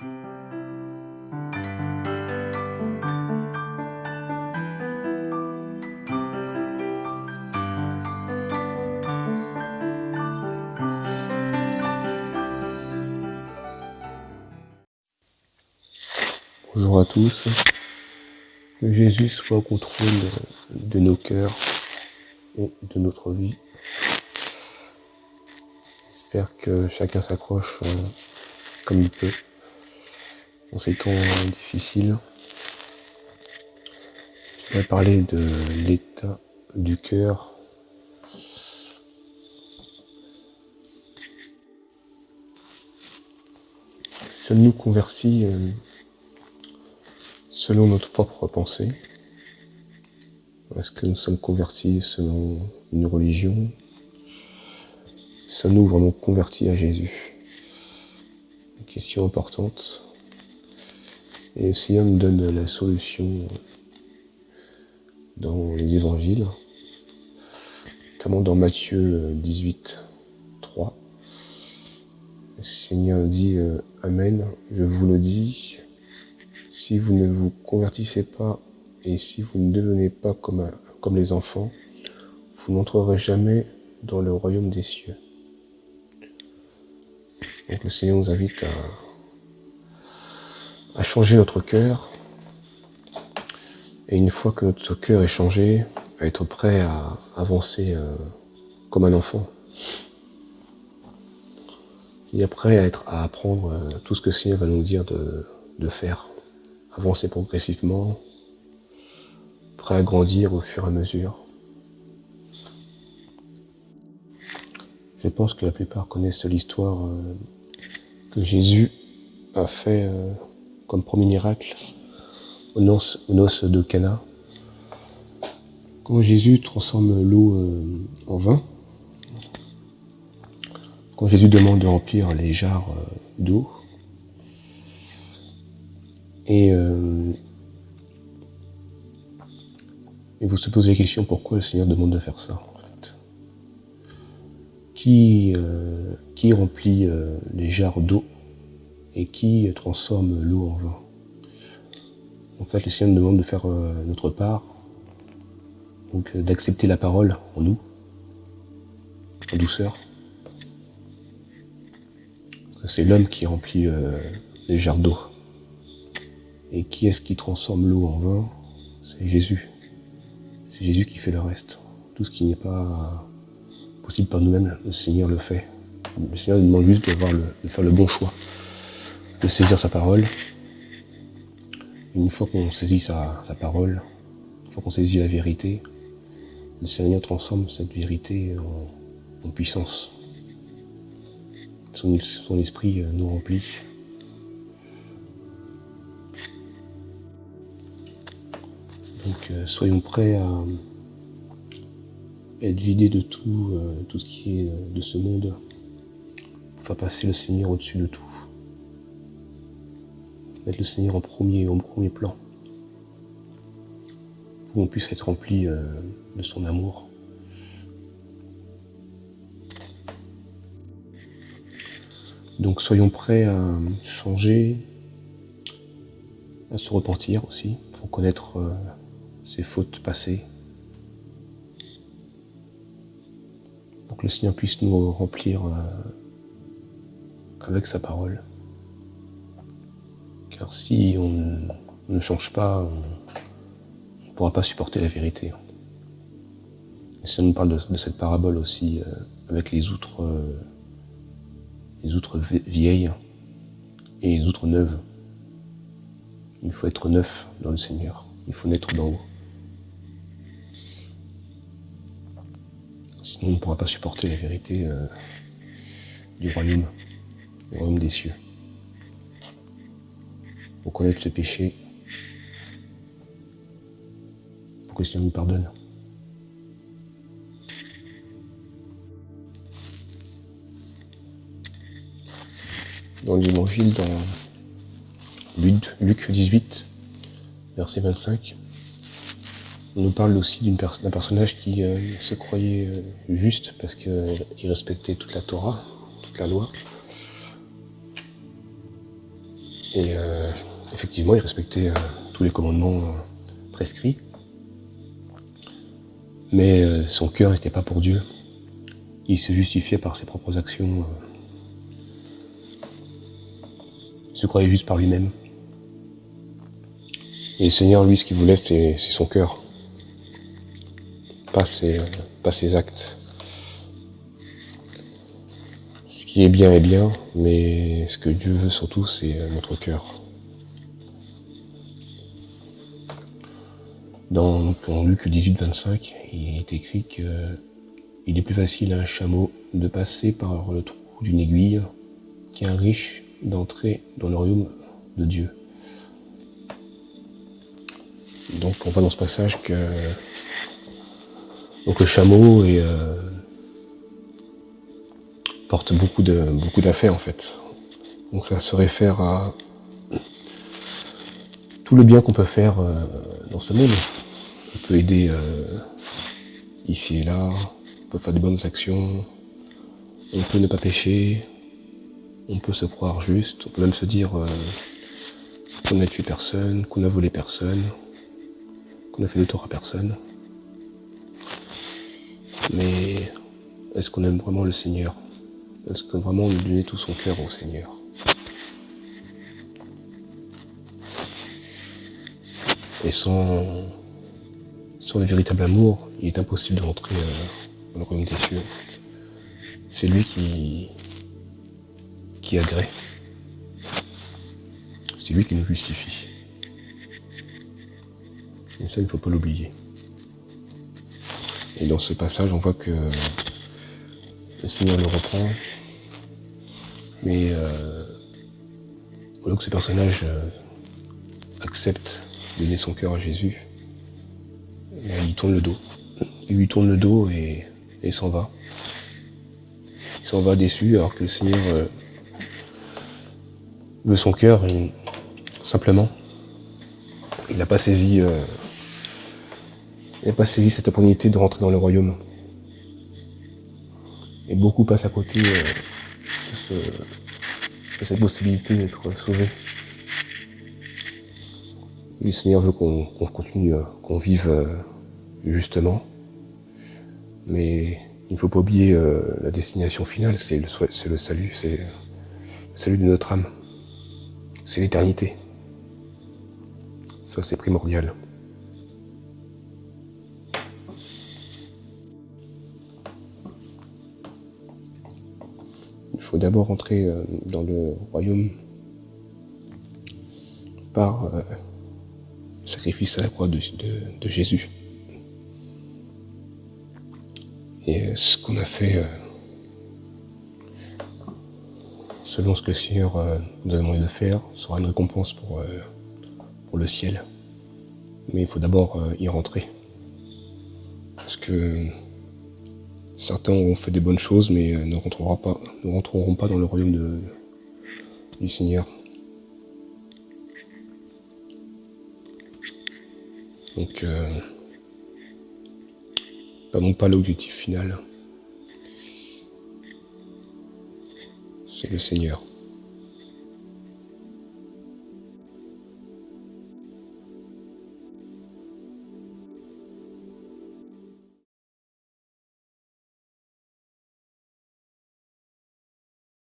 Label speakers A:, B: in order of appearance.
A: Bonjour à tous. Que Jésus soit au contrôle de nos cœurs et de notre vie. J'espère que chacun s'accroche euh, comme il peut dans ces temps difficiles. Je vais parler de l'état du cœur. Sommes-nous convertis euh, selon notre propre pensée Est-ce que nous sommes convertis selon une religion? Sommes-nous vraiment convertis à Jésus? Une question importante. Et Seigneur nous donne la solution dans les évangiles, notamment dans Matthieu 18, 3. Le Seigneur dit euh, Amen, je vous le dis, si vous ne vous convertissez pas et si vous ne devenez pas comme, comme les enfants, vous n'entrerez jamais dans le royaume des cieux. Donc le Seigneur nous invite à, à changer notre cœur. Et une fois que notre cœur est changé, à être prêt à avancer euh, comme un enfant. Après à être à apprendre euh, tout ce que le Seigneur va nous dire de, faire avancer progressivement, prêt à grandir au fur et à mesure. Je pense que la plupart connaissent l'histoire euh, que Jésus a fait comme premier miracle aux noces, de Cana. Quand Jésus transforme l'eau euh, en vin, quand Jésus demande de remplir les jarres d'eau, et, euh, et vous se posez la question pourquoi le Seigneur demande de faire ça en fait? Qui, euh, qui remplit euh, les jarres d'eau? Et qui transforme l'eau en vin En fait, le Seigneur nous demande de faire notre part, donc d'accepter la parole en nous, en douceur. C'est l'homme qui remplit les jarres d'eau. Et qui est-ce qui transforme l'eau en vin? C'est Jésus. C'est Jésus qui fait le reste. Tout ce qui n'est pas possible par nous-mêmes, le Seigneur le fait. Le Seigneur nous demande juste de, faire le bon choix, de saisir sa parole. une fois qu'on saisit sa, parole, une fois qu'on saisit la vérité, le Seigneur transforme cette vérité en, puissance. Son, esprit nous remplit Donc euh, soyons prêts à être vidés de tout, euh, tout ce qui est euh, de ce monde, pour faire passer le Seigneur au-dessus de tout. Mettre le Seigneur en premier, plan. Pour qu'on puisse être rempli de son amour. Donc soyons prêts à changer, à se repentir aussi, pour connaître ses fautes passées, pour que le Seigneur puisse nous remplir euh, avec sa parole. Car si on ne change pas, on ne pourra pas supporter la vérité. Et ça nous parle de, cette parabole aussi euh, avec les outres, euh, les outres vieilles et les outres neuves. Il faut être neuf dans le Seigneur. Il faut naître d'en haut. on ne pourra pas supporter la vérité euh, du royaume, du royaume des cieux. Pour connaître ce péché, pour que le Seigneur nous pardonne. Dans l'évangile, dans Luc 18, verset 25, on nous parle aussi d'un personnage qui euh, se croyait euh, juste parce qu'il respectait toute la Torah, toute la loi. Et euh, effectivement, il respectait euh, tous les commandements euh, prescrits. Mais son cœur n'était pas pour Dieu. Il se justifiait par ses propres actions. il se croyait juste par lui-même. Et le Seigneur, lui, ce qu'il voulait, c'est son cœur. Pas ses actes. Ce qui est bien est bien, mais ce que Dieu veut surtout, c'est notre cœur. Dans, Luc 18, 25, il est écrit qu'il est plus facile à un chameau de passer par le trou d'une aiguille qu'un riche d'entrer dans le royaume de Dieu. Donc on voit dans ce passage que donc le chameau euh, porte beaucoup d'affaires en fait. Donc ça se réfère à tout le bien qu'on peut faire euh, dans ce monde peut aider euh, ici et là, on peut faire de bonnes actions, on peut ne pas pécher, on peut se croire juste, on peut même se dire euh, qu'on n'a tué personne, qu'on a volé personne, qu'on a fait de tort à personne. Mais est-ce qu'on aime vraiment le Seigneur? Est-ce que vraiment on donne tout son cœur au Seigneur? Et sans sur le véritable amour, il est impossible de rentrer euh, dans le royaume des cieux. C'est lui qui, qui agrée. C'est lui qui nous justifie. Et ça, il ne faut pas l'oublier. Et dans ce passage, on voit que le Seigneur le reprend. Mais euh, que ce personnage euh, accepte de donner son cœur à Jésus, il tourne le dos. Il lui tourne le dos et, il s'en va. Il s'en va déçu alors que le Seigneur euh, veut son cœur simplement. Il n'a pas saisi euh, il n'a pas saisi cette opportunité de rentrer dans le royaume. Et beaucoup passent à côté euh, de, cette possibilité d'être le Seigneur veut qu'on continue, qu'on vive justement. Mais il ne faut pas oublier euh, la destination finale, c'est le, le salut, c'est le salut de notre âme. C'est l'éternité. Ça, c'est primordial. Il faut d'abord entrer euh, dans le royaume par euh, sacrifice à la croix de Jésus. Et ce qu'on a fait, euh, selon ce que le Seigneur euh, nous a demandé de faire, sera une récompense pour, euh, pour le ciel. Mais il faut d'abord y rentrer. Parce que certains ont fait des bonnes choses, mais ne rentreront pas, ne rentreront pas dans le royaume de, du Seigneur. Donc, non pas l'objectif final. C'est le Seigneur.